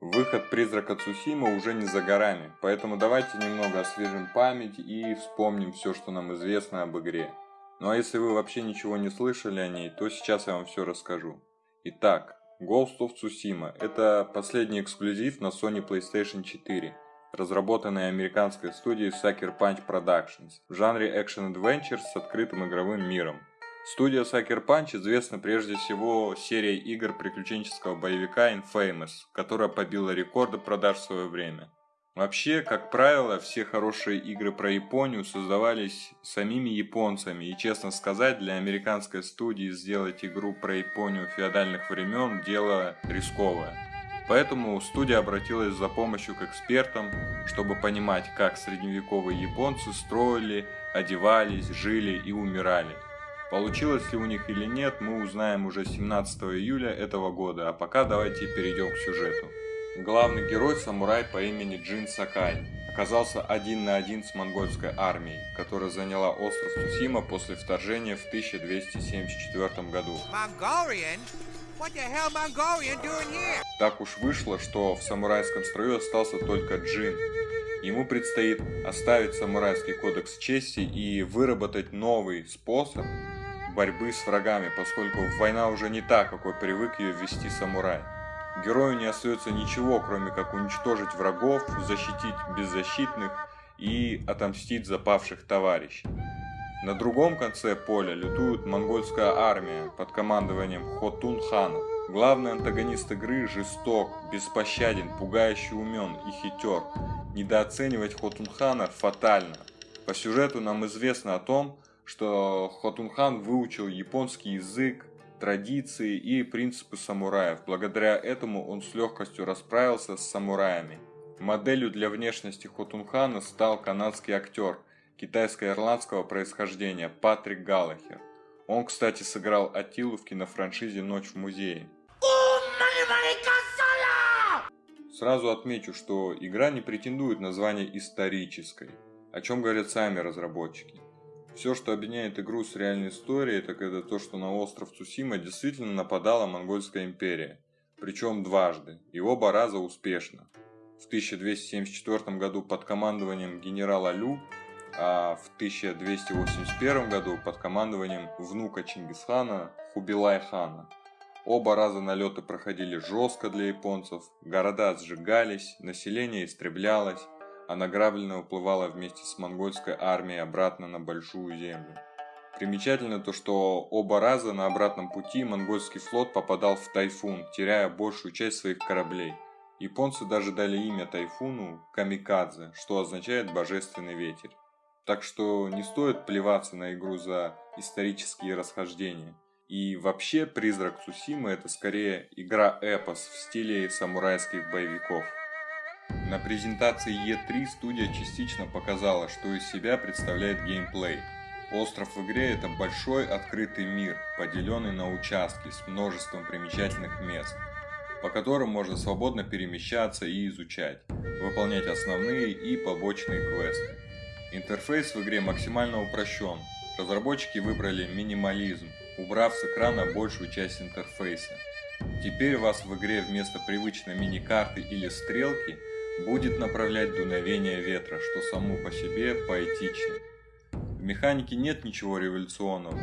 Выход «Призрака Цусима» уже не за горами, поэтому давайте немного освежим память и вспомним все, что нам известно об игре. Ну а если вы вообще ничего не слышали о ней, то сейчас я вам все расскажу. Итак, Ghost of Tsushima – это последний эксклюзив на Sony PlayStation 4, разработанный американской студией Sucker Punch Productions в жанре Adventure с открытым игровым миром. Студия Sucker Punch известна прежде всего серией игр приключенческого боевика Infamous, которая побила рекорды продаж в свое время. Вообще, как правило, все хорошие игры про Японию создавались самими японцами, и честно сказать, для американской студии сделать игру про Японию феодальных времен – дело рисковое. Поэтому студия обратилась за помощью к экспертам, чтобы понимать, как средневековые японцы строили, одевались, жили и умирали – Получилось ли у них или нет, мы узнаем уже 17 июля этого года, а пока давайте перейдем к сюжету. Главный герой самурай по имени Джин Сакай оказался один на один с монгольской армией, которая заняла остров Цусима после вторжения в 1274 году. Так уж вышло, что в самурайском строю остался только Джин. Ему предстоит оставить самурайский кодекс чести и выработать новый способ борьбы с врагами, поскольку война уже не та, какой привык ее вести самурай. Герою не остается ничего, кроме как уничтожить врагов, защитить беззащитных и отомстить запавших товарищей. На другом конце поля лютует монгольская армия под командованием Хотун хана. Главный антагонист игры жесток, беспощаден, пугающе умен и хитер. Недооценивать Хотунхана фатально. По сюжету нам известно о том, что Хотунхан выучил японский язык, традиции и принципы самураев. Благодаря этому он с легкостью расправился с самураями. Моделью для внешности Хотунхана стал канадский актер китайско-ирландского происхождения Патрик Галлахер. Он, кстати, сыграл Атилу в кинофраншизе «Ночь в музее». Сразу отмечу, что игра не претендует на звание исторической, о чем говорят сами разработчики. Все, что объединяет игру с реальной историей, так это то, что на остров Цусима действительно нападала Монгольская империя. Причем дважды, и оба раза успешно. В 1274 году под командованием генерала Лю, а в 1281 году под командованием внука Чингисхана Хубилай-хана. Оба раза налеты проходили жестко для японцев, города сжигались, население истреблялось, а награбленное уплывало вместе с монгольской армией обратно на Большую Землю. Примечательно то, что оба раза на обратном пути монгольский флот попадал в тайфун, теряя большую часть своих кораблей. Японцы даже дали имя тайфуну Камикадзе, что означает «божественный ветер». Так что не стоит плеваться на игру за исторические расхождения. И вообще «Призрак Цусимы» это скорее игра-эпос в стиле самурайских боевиков. На презентации E3 студия частично показала, что из себя представляет геймплей. Остров в игре это большой открытый мир, поделенный на участки с множеством примечательных мест, по которым можно свободно перемещаться и изучать, выполнять основные и побочные квесты. Интерфейс в игре максимально упрощен. Разработчики выбрали минимализм, убрав с экрана большую часть интерфейса. Теперь вас в игре вместо привычной мини-карты или стрелки – будет направлять дуновение ветра, что само по себе поэтично. В механике нет ничего революционного.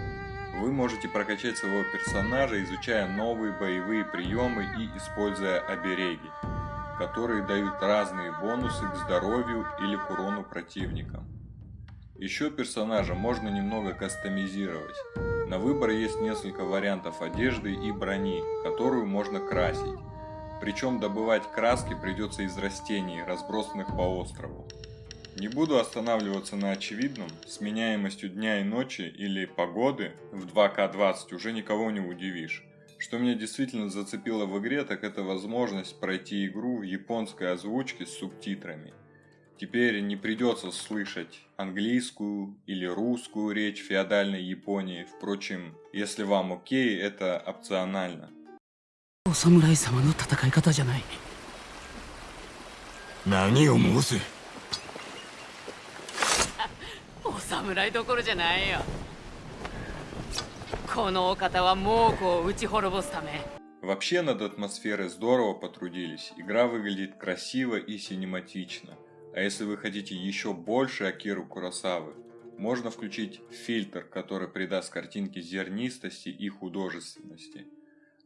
Вы можете прокачать своего персонажа, изучая новые боевые приемы и используя обереги, которые дают разные бонусы к здоровью или к урону противникам. Еще персонажа можно немного кастомизировать. На выбор есть несколько вариантов одежды и брони, которую можно красить. Причем добывать краски придется из растений, разбросанных по острову. Не буду останавливаться на очевидном, сменяемостью дня и ночи или погоды в 2К20 уже никого не удивишь. Что меня действительно зацепило в игре, так это возможность пройти игру в японской озвучке с субтитрами. Теперь не придется слышать английскую или русскую речь феодальной Японии, впрочем, если вам окей, это опционально. お侍様の戦い方じゃない何を申すお侍どころじゃないよこのお方は猛虎を打ち滅ぼすため В Вообще над атмосферой здорово потрудились, игра выглядит красиво и синематично. А если вы хотите еще больше Акиру Куросавы, можно включить фильтр, который придаст картинке зернистости и художественности.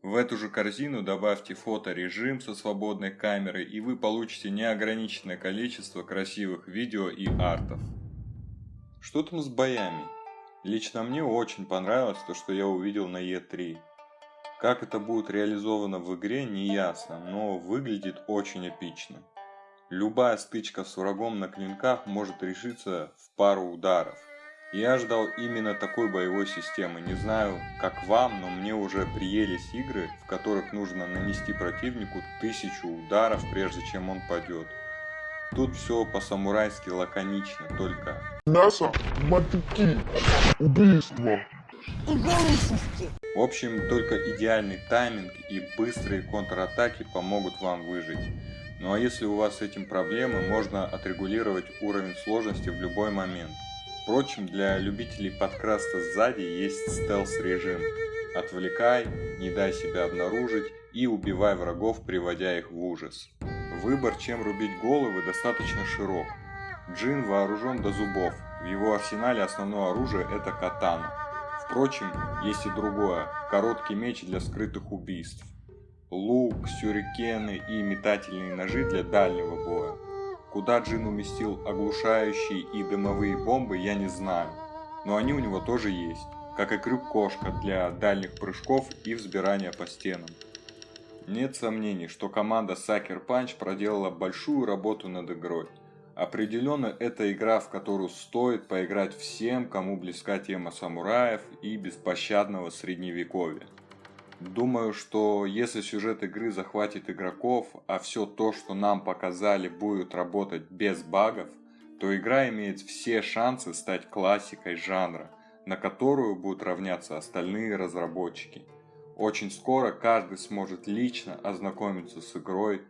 В эту же корзину добавьте фоторежим со свободной камерой и вы получите неограниченное количество красивых видео и артов. Что там с боями? Лично мне очень понравилось то, что я увидел на E3. Как это будет реализовано в игре, не ясно, но выглядит очень эпично. Любая стычка с врагом на клинках может решиться в пару ударов. Я ждал именно такой боевой системы. Не знаю, как вам, но мне уже приелись игры, в которых нужно нанести противнику тысячу ударов, прежде чем он падет. Тут все по-самурайски лаконично, только... Мясо, мотыки, убийство. В общем, только идеальный тайминг и быстрые контратаки помогут вам выжить. Ну а если у вас с этим проблемы, можно отрегулировать уровень сложности в любой момент. Впрочем, для любителей подкраста сзади есть стелс-режим. Отвлекай, не дай себя обнаружить и убивай врагов, приводя их в ужас. Выбор, чем рубить головы, достаточно широк. Джин вооружен до зубов, в его арсенале основное оружие это катана. Впрочем, есть и другое – короткий меч для скрытых убийств лук, сюрикены и метательные ножи для дальнего боя. Куда Джин уместил оглушающие и дымовые бомбы, я не знаю, но они у него тоже есть, как и крюк-кошка для дальних прыжков и взбирания по стенам. Нет сомнений, что команда Sucker Punch проделала большую работу над игрой. Определенно это игра, в которую стоит поиграть всем, кому близка тема самураев и беспощадного средневековья. Думаю, что если сюжет игры захватит игроков, а все то, что нам показали, будет работать без багов, то игра имеет все шансы стать классикой жанра, на которую будут равняться остальные разработчики. Очень скоро каждый сможет лично ознакомиться с игрой,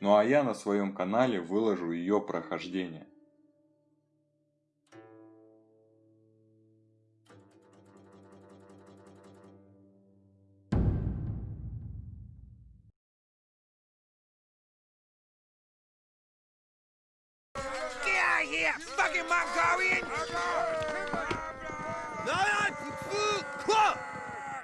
ну а я на своем канале выложу ее прохождение. my